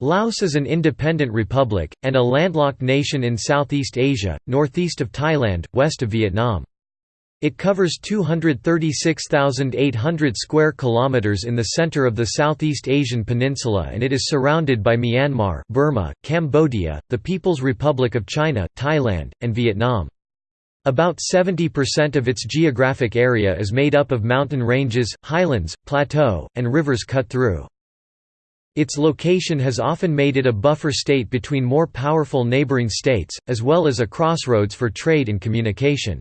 Laos is an independent republic, and a landlocked nation in Southeast Asia, northeast of Thailand, west of Vietnam. It covers 236,800 square kilometers in the center of the Southeast Asian peninsula and it is surrounded by Myanmar, Burma, Cambodia, the People's Republic of China, Thailand, and Vietnam. About 70% of its geographic area is made up of mountain ranges, highlands, plateau, and rivers cut through. Its location has often made it a buffer state between more powerful neighboring states, as well as a crossroads for trade and communication.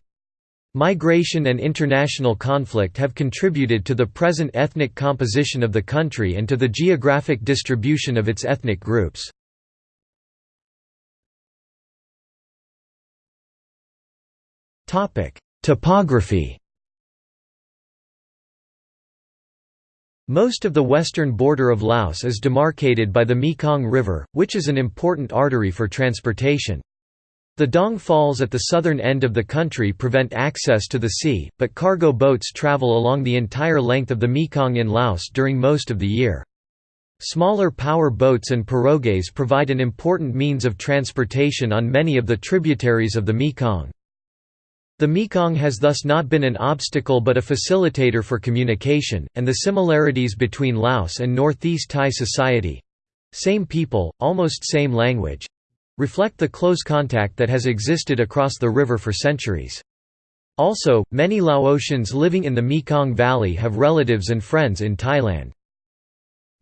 Migration and international conflict have contributed to the present ethnic composition of the country and to the geographic distribution of its ethnic groups. Topography Most of the western border of Laos is demarcated by the Mekong River, which is an important artery for transportation. The Dong Falls at the southern end of the country prevent access to the sea, but cargo boats travel along the entire length of the Mekong in Laos during most of the year. Smaller power boats and pirogues provide an important means of transportation on many of the tributaries of the Mekong. The Mekong has thus not been an obstacle but a facilitator for communication, and the similarities between Laos and Northeast Thai society—same people, almost same language—reflect the close contact that has existed across the river for centuries. Also, many Laotians living in the Mekong Valley have relatives and friends in Thailand.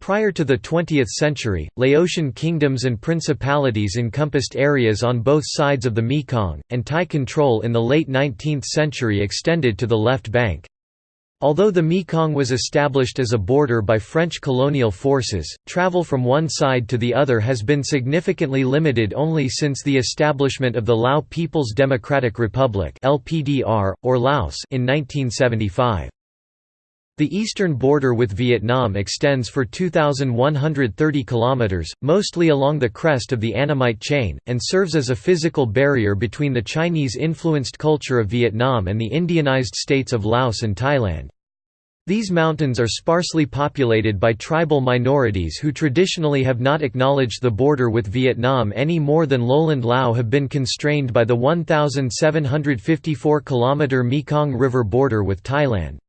Prior to the 20th century, Laotian kingdoms and principalities encompassed areas on both sides of the Mekong, and Thai control in the late 19th century extended to the left bank. Although the Mekong was established as a border by French colonial forces, travel from one side to the other has been significantly limited only since the establishment of the Lao People's Democratic Republic or Laos in 1975. The eastern border with Vietnam extends for 2,130 kilometers, mostly along the crest of the Annamite chain, and serves as a physical barrier between the Chinese-influenced culture of Vietnam and the Indianized states of Laos and Thailand. These mountains are sparsely populated by tribal minorities who traditionally have not acknowledged the border with Vietnam any more than lowland Lao have been constrained by the 1,754 km Mekong River border with Thailand.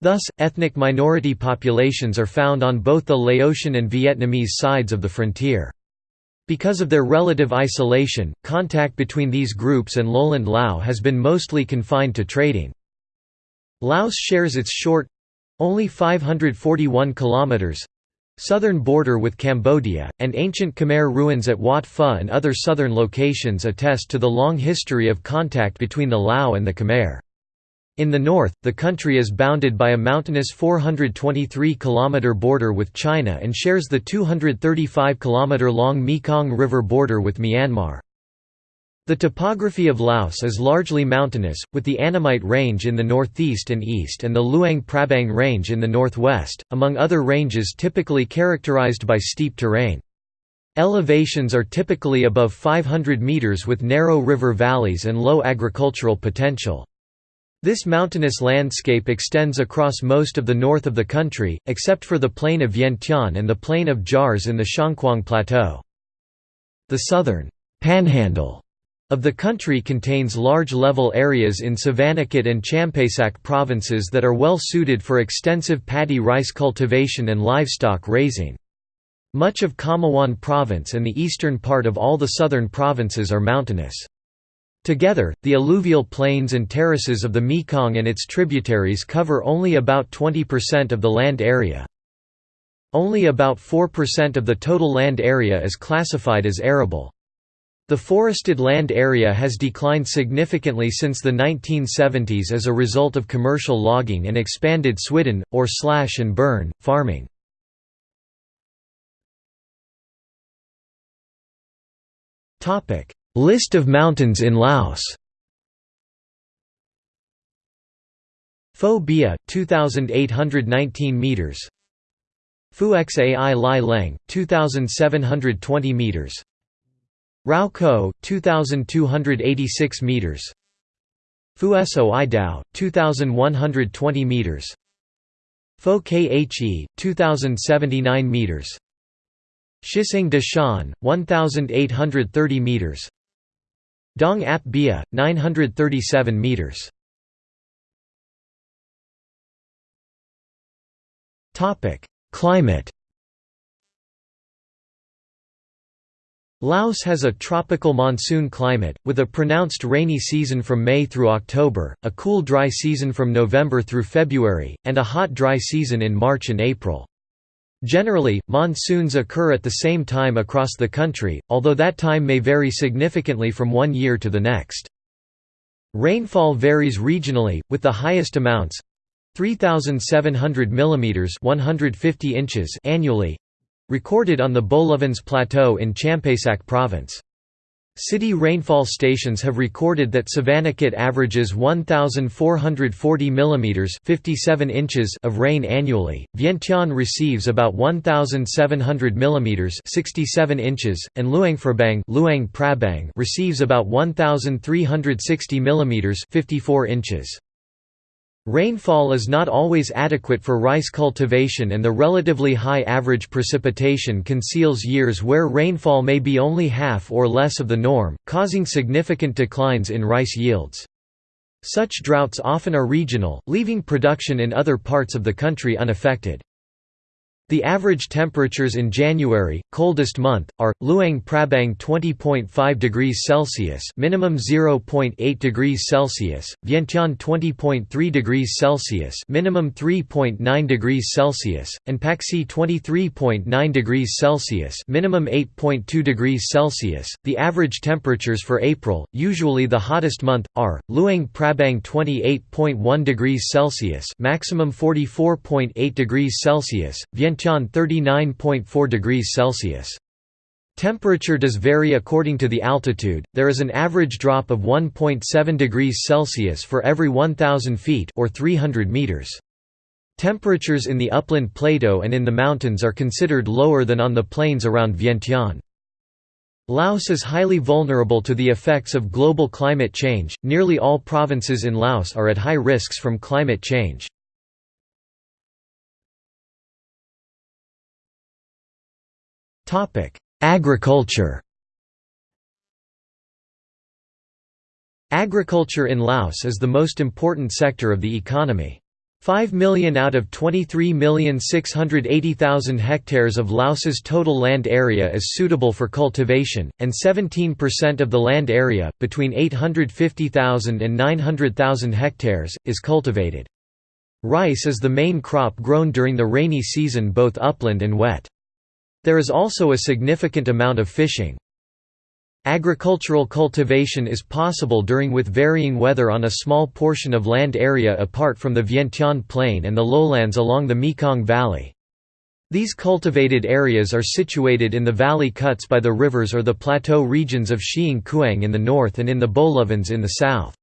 Thus, ethnic minority populations are found on both the Laotian and Vietnamese sides of the frontier. Because of their relative isolation, contact between these groups and lowland Lao has been mostly confined to trading. Laos shares its short—only 541 kilometers southern border with Cambodia, and ancient Khmer ruins at Wat Phu and other southern locations attest to the long history of contact between the Lao and the Khmer. In the north, the country is bounded by a mountainous 423 km border with China and shares the 235 km long Mekong River border with Myanmar. The topography of Laos is largely mountainous, with the Annamite Range in the northeast and east and the Luang Prabang Range in the northwest, among other ranges typically characterized by steep terrain. Elevations are typically above 500 meters with narrow river valleys and low agricultural potential. This mountainous landscape extends across most of the north of the country, except for the plain of Vientiane and the plain of Jars in the Xiangkhoang Plateau. The southern panhandle of the country contains large level areas in Savannakhet and Champasak provinces that are well suited for extensive paddy rice cultivation and livestock raising. Much of Khammouan province and the eastern part of all the southern provinces are mountainous. Together, the alluvial plains and terraces of the Mekong and its tributaries cover only about 20% of the land area. Only about 4% of the total land area is classified as arable. The forested land area has declined significantly since the 1970s as a result of commercial logging and expanded swidden, or slash and burn, farming. List of mountains in Laos. Phou Bia 2819 meters. Phu Xai Lai Leng 2720 meters. Rao Ko 2286 meters. Phu Soi Dao 2120 meters. Pho Khe 2079 meters. Shiseng de Shan, 1,830 meters. Dong Ap Bia, 937 meters. Topic: Climate. Laos has a tropical monsoon climate, with a pronounced rainy season from May through October, a cool dry season from November through February, and a hot dry season in March and April. Generally, monsoons occur at the same time across the country, although that time may vary significantly from one year to the next. Rainfall varies regionally, with the highest amounts 3,700 mm 150 inches annually recorded on the Bolovens Plateau in Champasak Province. City rainfall stations have recorded that Savannakhet averages 1440 mm 57 inches of rain annually. Vientiane receives about 1700 mm 67 inches and Luang Prabang, Luang receives about 1360 mm 54 inches. Rainfall is not always adequate for rice cultivation and the relatively high average precipitation conceals years where rainfall may be only half or less of the norm, causing significant declines in rice yields. Such droughts often are regional, leaving production in other parts of the country unaffected. The average temperatures in January, coldest month, are Luang Prabang 20.5 degrees Celsius, minimum 0.8 degrees Celsius; Vientiane 20.3 degrees Celsius, minimum 3.9 degrees Celsius; and Pakse 23.9 degrees Celsius, minimum 8.2 degrees Celsius. The average temperatures for April, usually the hottest month, are Luang Prabang 28.1 degrees Celsius, maximum 44.8 degrees Celsius; Vientiane Vientiane 39.4 degrees Celsius. Temperature does vary according to the altitude, there is an average drop of 1.7 degrees Celsius for every 1,000 feet or 300 meters. Temperatures in the upland plateau and in the mountains are considered lower than on the plains around Vientiane. Laos is highly vulnerable to the effects of global climate change, nearly all provinces in Laos are at high risks from climate change. Agriculture Agriculture in Laos is the most important sector of the economy. 5 million out of 23,680,000 hectares of Laos's total land area is suitable for cultivation, and 17% of the land area, between 850,000 and 900,000 hectares, is cultivated. Rice is the main crop grown during the rainy season both upland and wet. There is also a significant amount of fishing. Agricultural cultivation is possible during with varying weather on a small portion of land area apart from the Vientiane Plain and the lowlands along the Mekong Valley. These cultivated areas are situated in the valley cuts by the rivers or the plateau regions of Xiangkhoang in the north and in the Bolovens in the south.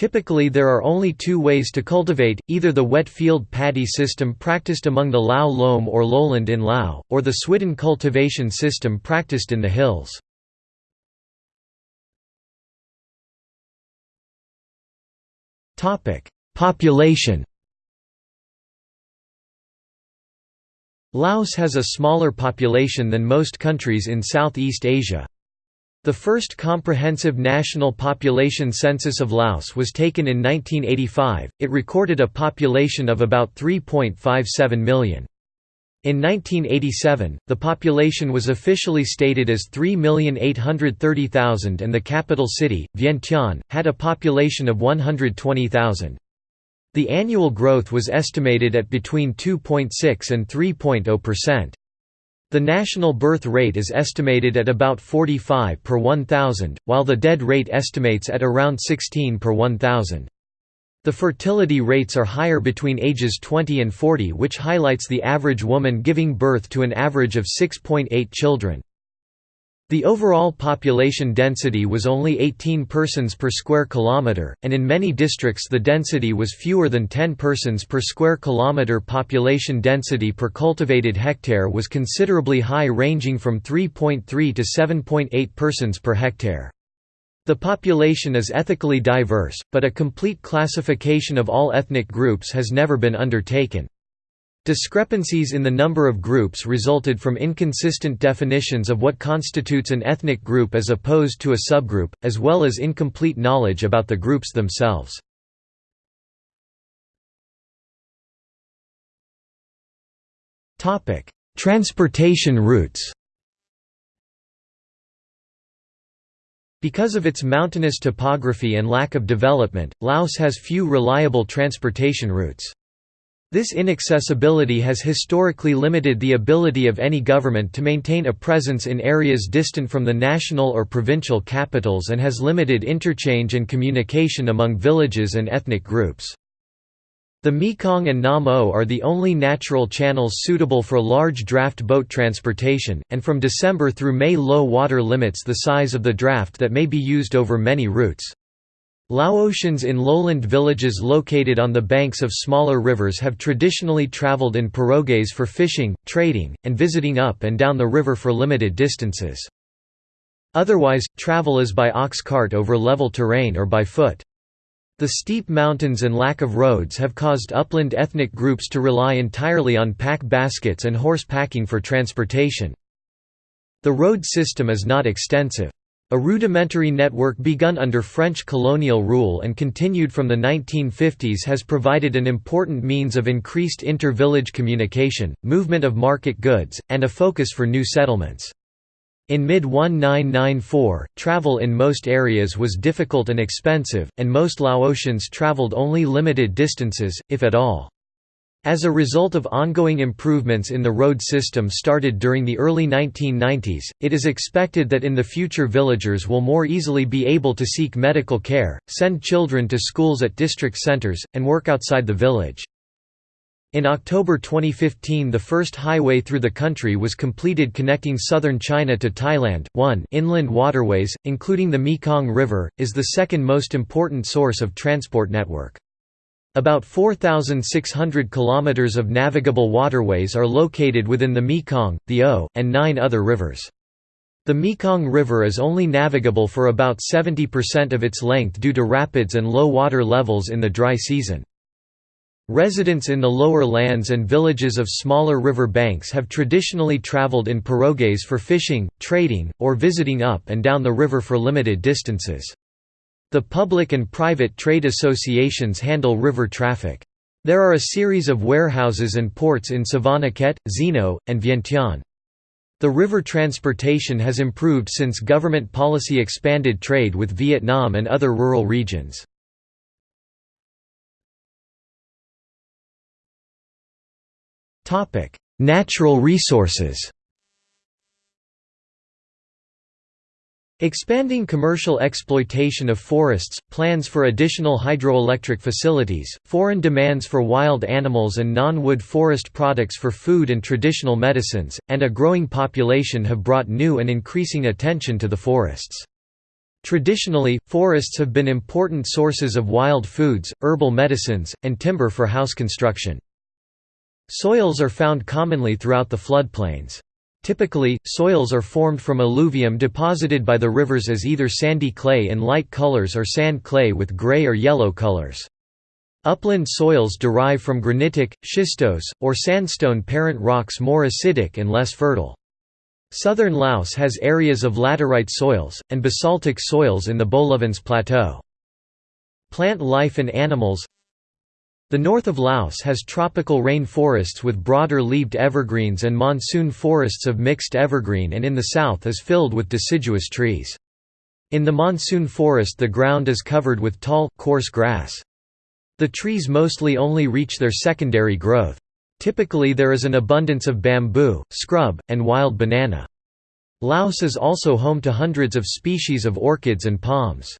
Typically there are only two ways to cultivate, either the wet field paddy system practiced among the Lao Loum or lowland in Lao, or the swidden cultivation system practiced in the hills. Population Laos has a smaller population than most countries in Southeast Asia. The first comprehensive national population census of Laos was taken in 1985, it recorded a population of about 3.57 million. In 1987, the population was officially stated as 3,830,000 and the capital city, Vientiane, had a population of 120,000. The annual growth was estimated at between 2.6 and 3.0%. The national birth rate is estimated at about 45 per 1,000, while the dead rate estimates at around 16 per 1,000. The fertility rates are higher between ages 20 and 40 which highlights the average woman giving birth to an average of 6.8 children. The overall population density was only 18 persons per square kilometre, and in many districts the density was fewer than 10 persons per square kilometre. Population density per cultivated hectare was considerably high ranging from 3.3 to 7.8 persons per hectare. The population is ethically diverse, but a complete classification of all ethnic groups has never been undertaken. Discrepancies in the number of groups resulted from inconsistent definitions of what constitutes an ethnic group as opposed to a subgroup, as well as incomplete knowledge about the groups themselves. Transportation routes Because of its mountainous topography and lack of development, Laos has few reliable transportation routes. This inaccessibility has historically limited the ability of any government to maintain a presence in areas distant from the national or provincial capitals and has limited interchange and communication among villages and ethnic groups. The Mekong and Nam Ou are the only natural channels suitable for large draft boat transportation, and from December through May low water limits the size of the draft that may be used over many routes. Laotians in lowland villages located on the banks of smaller rivers have traditionally traveled in pirogues for fishing, trading, and visiting up and down the river for limited distances. Otherwise, travel is by ox cart over level terrain or by foot. The steep mountains and lack of roads have caused upland ethnic groups to rely entirely on pack baskets and horse packing for transportation. The road system is not extensive. A rudimentary network begun under French colonial rule and continued from the 1950s has provided an important means of increased inter-village communication, movement of market goods, and a focus for new settlements. In mid-1994, travel in most areas was difficult and expensive, and most Laotians traveled only limited distances, if at all. As a result of ongoing improvements in the road system started during the early 1990s, it is expected that in the future villagers will more easily be able to seek medical care, send children to schools at district centers, and work outside the village. In October 2015 the first highway through the country was completed connecting southern China to Thailand. 1 Inland waterways, including the Mekong River, is the second most important source of transport network. About 4,600 kilometers of navigable waterways are located within the Mekong, the O, and nine other rivers. The Mekong River is only navigable for about 70% of its length due to rapids and low water levels in the dry season. Residents in the lower lands and villages of smaller river banks have traditionally traveled in pirogues for fishing, trading, or visiting up and down the river for limited distances. The public and private trade associations handle river traffic. There are a series of warehouses and ports in Savannakhet, Zeno, and Vientiane. The river transportation has improved since government policy expanded trade with Vietnam and other rural regions. Natural resources Expanding commercial exploitation of forests, plans for additional hydroelectric facilities, foreign demands for wild animals and non-wood forest products for food and traditional medicines, and a growing population have brought new and increasing attention to the forests. Traditionally, forests have been important sources of wild foods, herbal medicines, and timber for house construction. Soils are found commonly throughout the floodplains. Typically, soils are formed from alluvium deposited by the rivers as either sandy clay in light colors or sand clay with gray or yellow colors. Upland soils derive from granitic, schistose, or sandstone parent rocks more acidic and less fertile. Southern Laos has areas of laterite soils, and basaltic soils in the Bolovens Plateau. Plant life and animals the north of Laos has tropical rain forests with broader leaved evergreens and monsoon forests of mixed evergreen and in the south is filled with deciduous trees. In the monsoon forest the ground is covered with tall, coarse grass. The trees mostly only reach their secondary growth. Typically there is an abundance of bamboo, scrub, and wild banana. Laos is also home to hundreds of species of orchids and palms.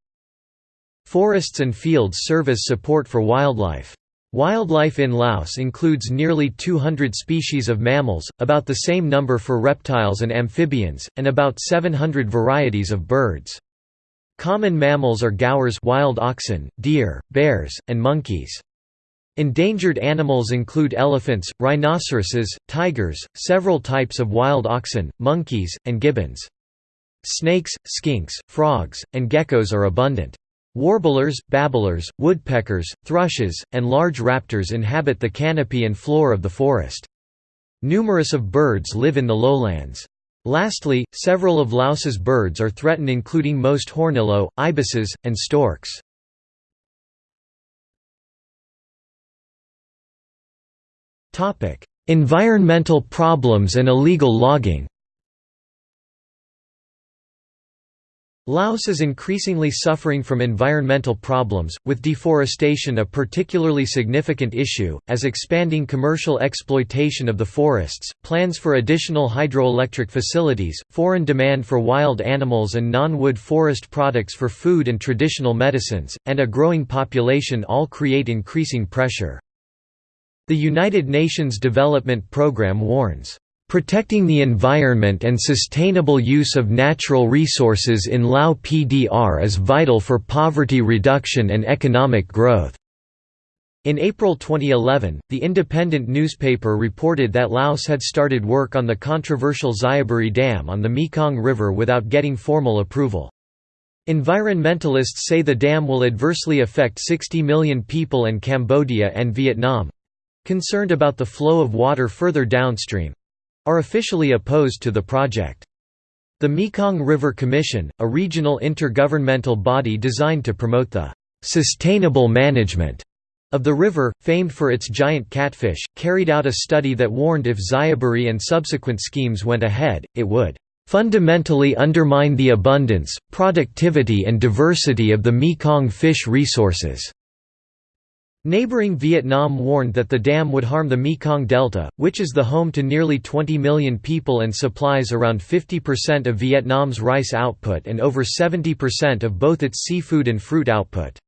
Forests and fields serve as support for wildlife. Wildlife in Laos includes nearly 200 species of mammals, about the same number for reptiles and amphibians, and about 700 varieties of birds. Common mammals are gaurs wild oxen, deer, bears, and monkeys. Endangered animals include elephants, rhinoceroses, tigers, several types of wild oxen, monkeys, and gibbons. Snakes, skinks, frogs, and geckos are abundant. Warblers, babblers, woodpeckers, thrushes, and large raptors inhabit the canopy and floor of the forest. Numerous of birds live in the lowlands. Lastly, several of Laos's birds are threatened including most hornbills, ibises, and storks. environmental problems and illegal logging Laos is increasingly suffering from environmental problems, with deforestation a particularly significant issue, as expanding commercial exploitation of the forests, plans for additional hydroelectric facilities, foreign demand for wild animals and non-wood forest products for food and traditional medicines, and a growing population all create increasing pressure. The United Nations Development Programme warns, Protecting the environment and sustainable use of natural resources in Lao PDR is vital for poverty reduction and economic growth. In April 2011, the independent newspaper reported that Laos had started work on the controversial Xayaburi Dam on the Mekong River without getting formal approval. Environmentalists say the dam will adversely affect 60 million people in Cambodia and Vietnam—concerned about the flow of water further downstream, are officially opposed to the project. The Mekong River Commission, a regional intergovernmental body designed to promote the sustainable management of the river, famed for its giant catfish, carried out a study that warned if Xayaburi and subsequent schemes went ahead, it would fundamentally undermine the abundance, productivity and diversity of the Mekong fish resources. Neighboring Vietnam warned that the dam would harm the Mekong Delta, which is the home to nearly 20 million people and supplies around 50% of Vietnam's rice output and over 70% of both its seafood and fruit output.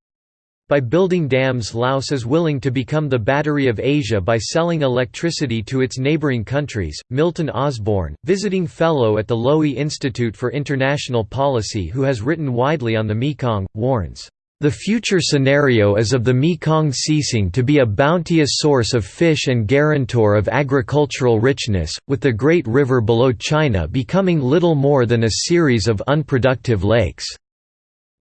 By building dams Laos is willing to become the battery of Asia by selling electricity to its neighboring countries. Milton Osborne, visiting fellow at the Lowy Institute for International Policy who has written widely on the Mekong, warns the future scenario is of the Mekong ceasing to be a bounteous source of fish and guarantor of agricultural richness, with the Great River below China becoming little more than a series of unproductive lakes.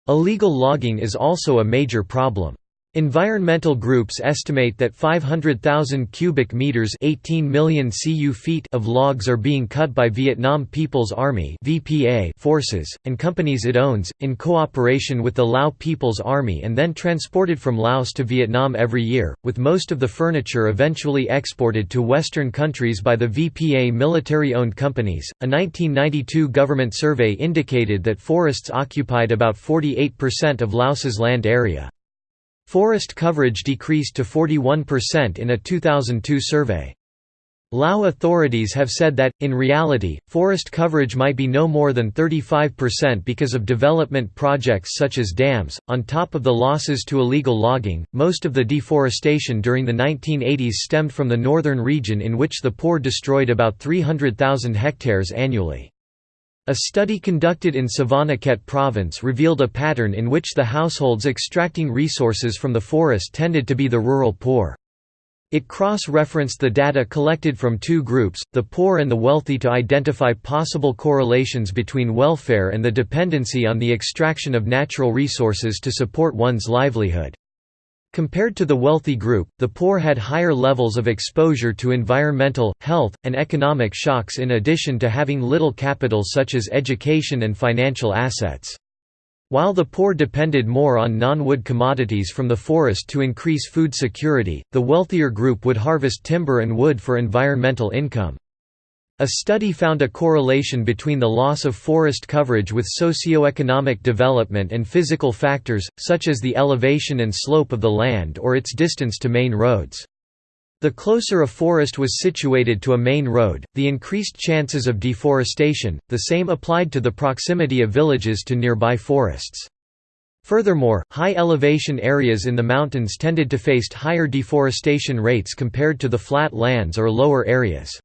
Illegal logging is also a major problem. Environmental groups estimate that 500,000 cubic meters 18 million cu feet of logs are being cut by Vietnam People's Army (VPA) forces and companies it owns in cooperation with the Lao People's Army and then transported from Laos to Vietnam every year, with most of the furniture eventually exported to western countries by the VPA military-owned companies. A 1992 government survey indicated that forests occupied about 48% of Laos's land area. Forest coverage decreased to 41% in a 2002 survey. Lao authorities have said that, in reality, forest coverage might be no more than 35% because of development projects such as dams. On top of the losses to illegal logging, most of the deforestation during the 1980s stemmed from the northern region in which the poor destroyed about 300,000 hectares annually. A study conducted in Savannakhet province revealed a pattern in which the households extracting resources from the forest tended to be the rural poor. It cross-referenced the data collected from two groups, the poor and the wealthy to identify possible correlations between welfare and the dependency on the extraction of natural resources to support one's livelihood. Compared to the wealthy group, the poor had higher levels of exposure to environmental, health, and economic shocks in addition to having little capital such as education and financial assets. While the poor depended more on non-wood commodities from the forest to increase food security, the wealthier group would harvest timber and wood for environmental income. A study found a correlation between the loss of forest coverage with socioeconomic development and physical factors, such as the elevation and slope of the land or its distance to main roads. The closer a forest was situated to a main road, the increased chances of deforestation, the same applied to the proximity of villages to nearby forests. Furthermore, high elevation areas in the mountains tended to face higher deforestation rates compared to the flat lands or lower areas.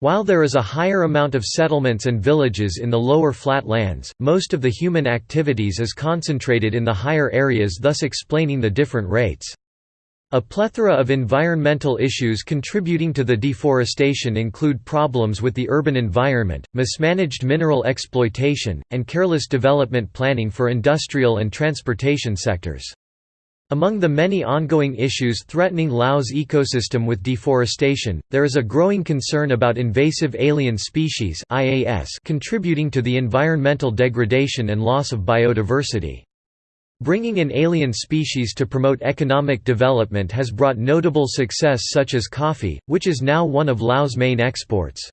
While there is a higher amount of settlements and villages in the lower flat lands, most of the human activities is concentrated in the higher areas thus explaining the different rates. A plethora of environmental issues contributing to the deforestation include problems with the urban environment, mismanaged mineral exploitation, and careless development planning for industrial and transportation sectors. Among the many ongoing issues threatening Laos ecosystem with deforestation, there is a growing concern about invasive alien species contributing to the environmental degradation and loss of biodiversity. Bringing in alien species to promote economic development has brought notable success such as coffee, which is now one of Laos' main exports.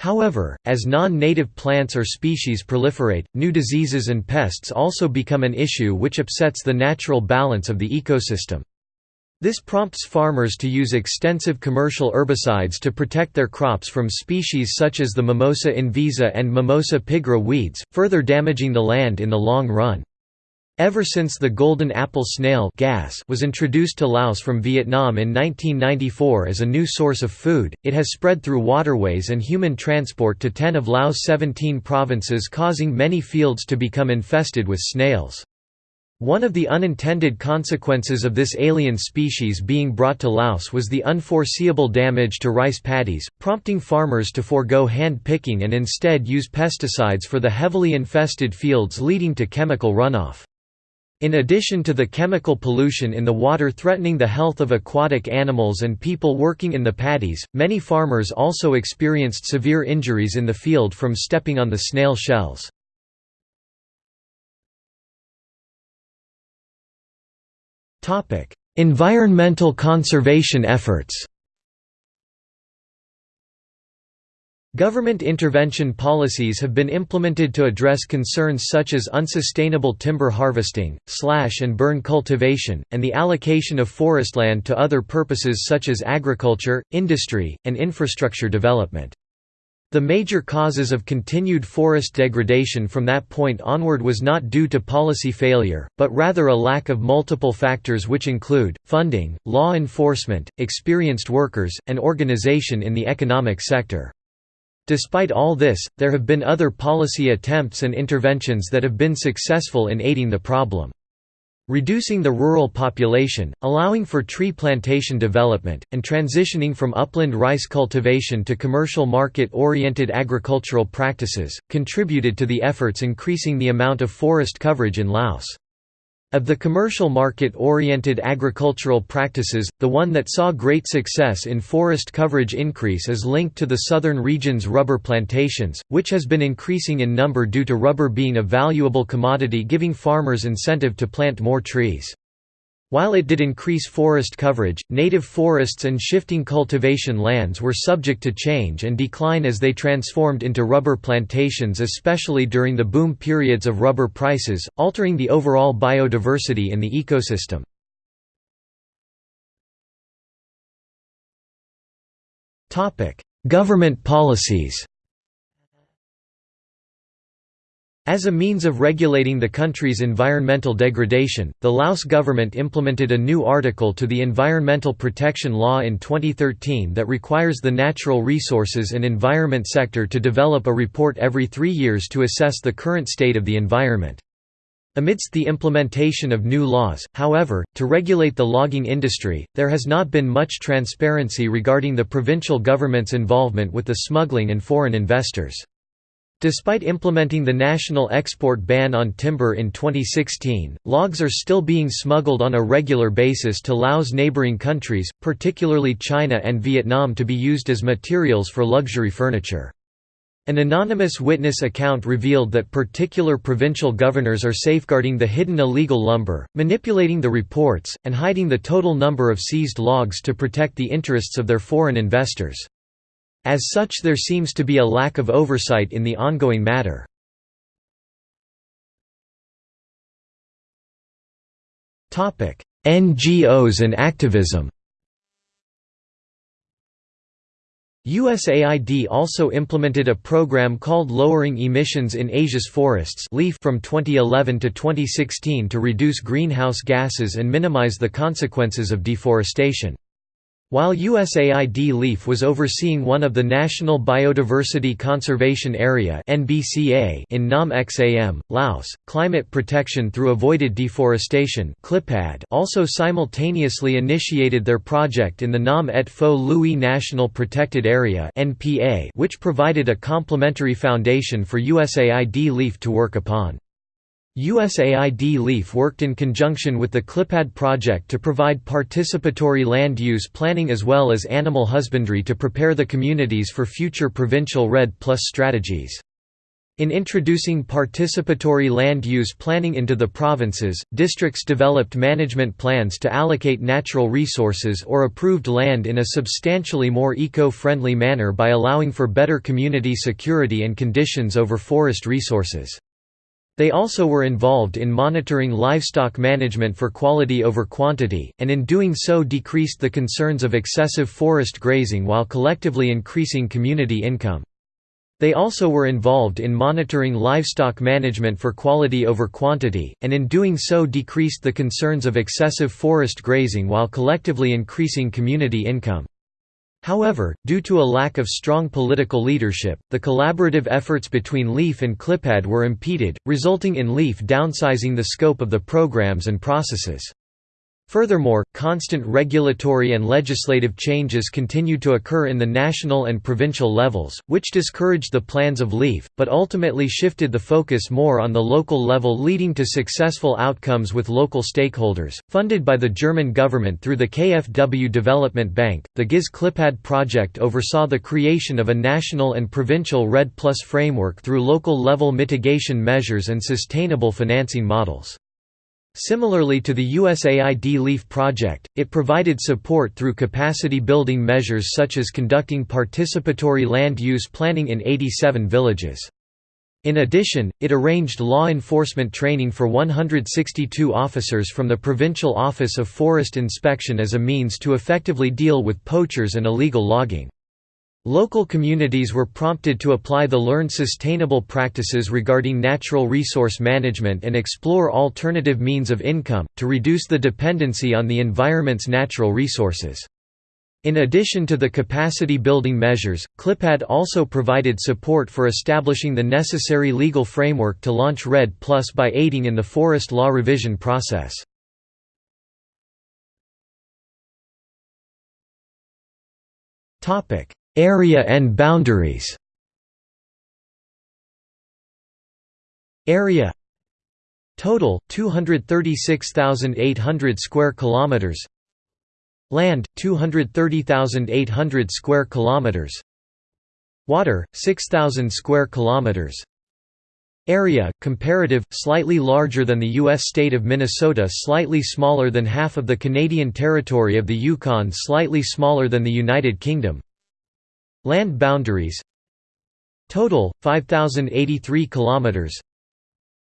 However, as non-native plants or species proliferate, new diseases and pests also become an issue which upsets the natural balance of the ecosystem. This prompts farmers to use extensive commercial herbicides to protect their crops from species such as the Mimosa invisa and Mimosa pigra weeds, further damaging the land in the long run. Ever since the golden apple snail gas was introduced to Laos from Vietnam in 1994 as a new source of food, it has spread through waterways and human transport to 10 of Laos' 17 provinces causing many fields to become infested with snails. One of the unintended consequences of this alien species being brought to Laos was the unforeseeable damage to rice paddies, prompting farmers to forego hand picking and instead use pesticides for the heavily infested fields leading to chemical runoff. In addition to the chemical pollution in the water threatening the health of aquatic animals and people working in the paddies, many farmers also experienced severe injuries in the field from stepping on the snail shells. environmental conservation efforts Government intervention policies have been implemented to address concerns such as unsustainable timber harvesting, slash and burn cultivation, and the allocation of forestland to other purposes such as agriculture, industry, and infrastructure development. The major causes of continued forest degradation from that point onward was not due to policy failure, but rather a lack of multiple factors which include, funding, law enforcement, experienced workers, and organization in the economic sector. Despite all this, there have been other policy attempts and interventions that have been successful in aiding the problem. Reducing the rural population, allowing for tree plantation development, and transitioning from upland rice cultivation to commercial market-oriented agricultural practices, contributed to the efforts increasing the amount of forest coverage in Laos. Of the commercial market-oriented agricultural practices, the one that saw great success in forest coverage increase is linked to the southern region's rubber plantations, which has been increasing in number due to rubber being a valuable commodity giving farmers incentive to plant more trees. While it did increase forest coverage, native forests and shifting cultivation lands were subject to change and decline as they transformed into rubber plantations especially during the boom periods of rubber prices, altering the overall biodiversity in the ecosystem. Government policies As a means of regulating the country's environmental degradation, the Laos government implemented a new article to the Environmental Protection Law in 2013 that requires the natural resources and environment sector to develop a report every three years to assess the current state of the environment. Amidst the implementation of new laws, however, to regulate the logging industry, there has not been much transparency regarding the provincial government's involvement with the smuggling and foreign investors. Despite implementing the national export ban on timber in 2016, logs are still being smuggled on a regular basis to Laos neighboring countries, particularly China and Vietnam to be used as materials for luxury furniture. An anonymous witness account revealed that particular provincial governors are safeguarding the hidden illegal lumber, manipulating the reports, and hiding the total number of seized logs to protect the interests of their foreign investors. As such there seems to be a lack of oversight in the ongoing matter. NGOs and activism USAID also implemented a program called Lowering Emissions in Asia's Forests from 2011 to 2016 to reduce greenhouse gases and minimize the consequences of deforestation. While USAID LEAF was overseeing one of the National Biodiversity Conservation Area in Nam Xam, Laos, climate protection through avoided deforestation also simultaneously initiated their project in the Nam Et Phou Louey National Protected Area which provided a complementary foundation for USAID LEAF to work upon. USAID LEAF worked in conjunction with the CLIPAD project to provide participatory land use planning as well as animal husbandry to prepare the communities for future provincial REDD Plus strategies. In introducing participatory land use planning into the provinces, districts developed management plans to allocate natural resources or approved land in a substantially more eco-friendly manner by allowing for better community security and conditions over forest resources. They also were involved in monitoring livestock management for quality over quantity, and in doing so decreased the concerns of excessive forest grazing while collectively increasing community income. They also were involved in monitoring livestock management for quality over quantity, and in doing so decreased the concerns of excessive forest grazing while collectively increasing community income. However, due to a lack of strong political leadership, the collaborative efforts between LEAF and CLIPAD were impeded, resulting in LEAF downsizing the scope of the programs and processes. Furthermore, constant regulatory and legislative changes continued to occur in the national and provincial levels, which discouraged the plans of LEAF, but ultimately shifted the focus more on the local level leading to successful outcomes with local stakeholders. Funded by the German government through the KfW Development Bank, the GIZ Clipad project oversaw the creation of a national and provincial REDD Plus framework through local level mitigation measures and sustainable financing models. Similarly to the USAID LEAF project, it provided support through capacity building measures such as conducting participatory land use planning in 87 villages. In addition, it arranged law enforcement training for 162 officers from the Provincial Office of Forest Inspection as a means to effectively deal with poachers and illegal logging. Local communities were prompted to apply the learned sustainable practices regarding natural resource management and explore alternative means of income, to reduce the dependency on the environment's natural resources. In addition to the capacity building measures, CLIPAD also provided support for establishing the necessary legal framework to launch REDD Plus by aiding in the forest law revision process. Topic Area and boundaries. Area Total 236,800 square kilometers. Land 230,800 square kilometers. Water 6,000 square kilometers. Area, comparative, slightly larger than the U.S. state of Minnesota slightly smaller than half of the Canadian territory of the Yukon slightly smaller than the United Kingdom Land boundaries Total 5083 kilometers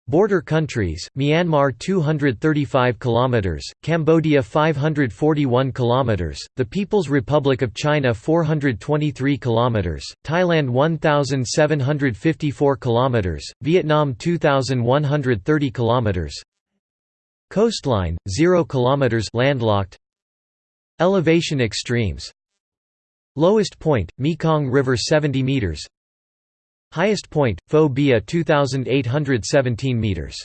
Border countries Myanmar 235 kilometers Cambodia 541 kilometers The People's Republic of China 423 kilometers Thailand 1754 kilometers Vietnam 2130 kilometers Coastline 0 kilometers landlocked Elevation extremes Lowest point, Mekong River 70 meters. Highest point, Phou Bia 2817 meters.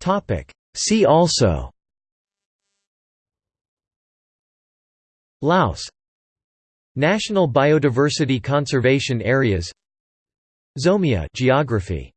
Topic. See also. Laos. National Biodiversity Conservation Areas. Zomia geography